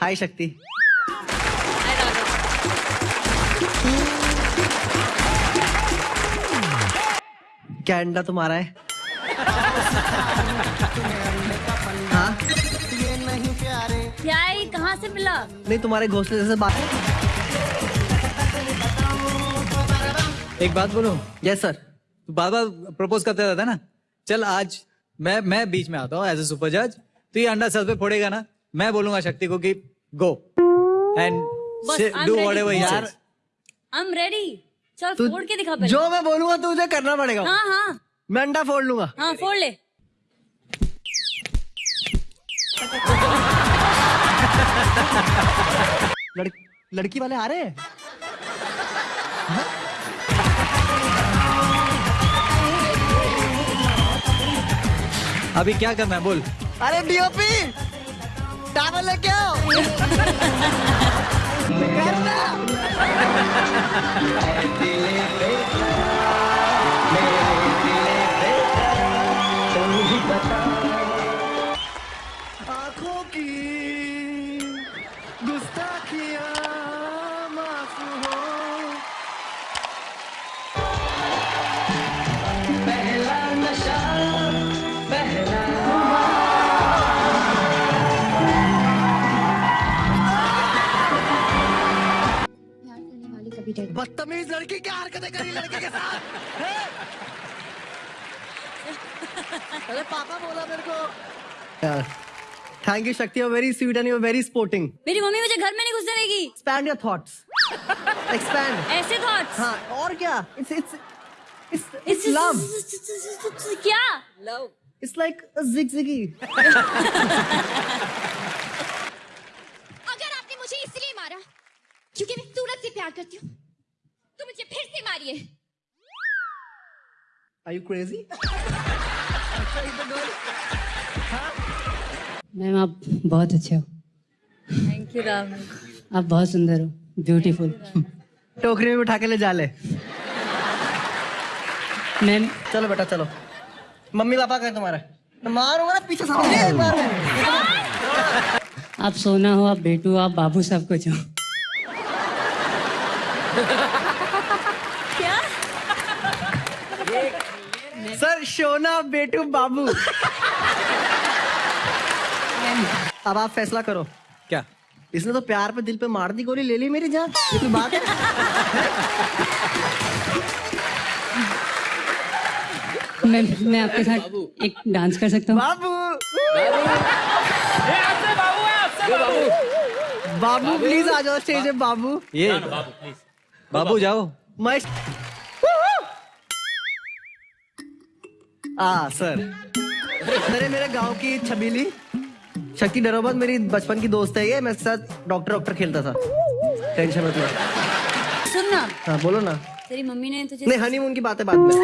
हाय शक्ति। क्या अंडा तुम्हारा है? हाँ? क्या कहाँ से मिला? नहीं तुम्हारे घोंसले जैसे बात एक बात बोलूँ। यस सर बार बार प्रपोज करते रहता है ना? चल आज मैं मैं बीच में आता हूँ एज ए सुपर जज तो ये अंडा सर पे फोड़ेगा ना? मैं बोलूँगा शक्ति को कि गो एंड बस, I'm do ready. Whatever for यार it. आई एम रेडी चल तू फोड़ के दिखा पहले। जो मैं बोलूँगा तुझे करना पड़ेगा। हाँ हाँ। मैं अंडा फोड़ लूँगा। हाँ फोड़ ले। लड़, लड़की वाले आ रहे हैं? अभी क्या करना है बोल। अरे डीओपी आओ वाली डर बदतमीज लड़की क्या हरकतें करी लड़के के साथ? अरे पापा बोला मेरे को। Thank you Shakti you very sweet and you very sporting मेरी मम्मी मुझे घर में नहीं घुसने देगी। एक्सपैंड योर थॉट्स एक्सपैंड ऐसे थॉट्स हाँ और क्या? It's it's it's it's love क्या? लव इट्स लाइक अ जिगजिगी अगर आपने मुझे इसलिए मारा क्योंकि मैं सूरज से प्यार करती हूँ मुझे फिर से मारिए आर यू क्रेजी मैम आप बहुत अच्छे हो। थैंक यू राम आप बहुत सुंदर हो। ब्यूटीफुल टोकरी में उठा के ले जा ले। मैम चलो बेटा चलो। मम्मी पापा कहे तुम्हारा। मारूँगा ना पीछे सामने। आप सोना हो आप बेटू आप बाबू सब कुछ हो। क्या? सर शोना बेटू बाबू। अब आप फैसला करो। क्या? इसने तो प्यार पे दिल पे मार दी गोली ले ली मेरी जान। ये कोई बात है? मैं मैं आपके साथ एक डांस कर सकता हूँ? बाबू। बाबू प्लीज़ आ जाओ स्टेज पे बाबू। ये बाबू जाओ। मैं आ सर। अरे मेरे गाँव की छबीली। शक्ति डरोबत मेरी बचपन की दोस्त है ये। मैं साथ डॉक्टर डॉक्टर खेलता था। टेंशन मत लो। सुन ना। हाँ बोलो ना। तेरी मम्मी ने तुझे नहीं हनीमून की बात है बाद में।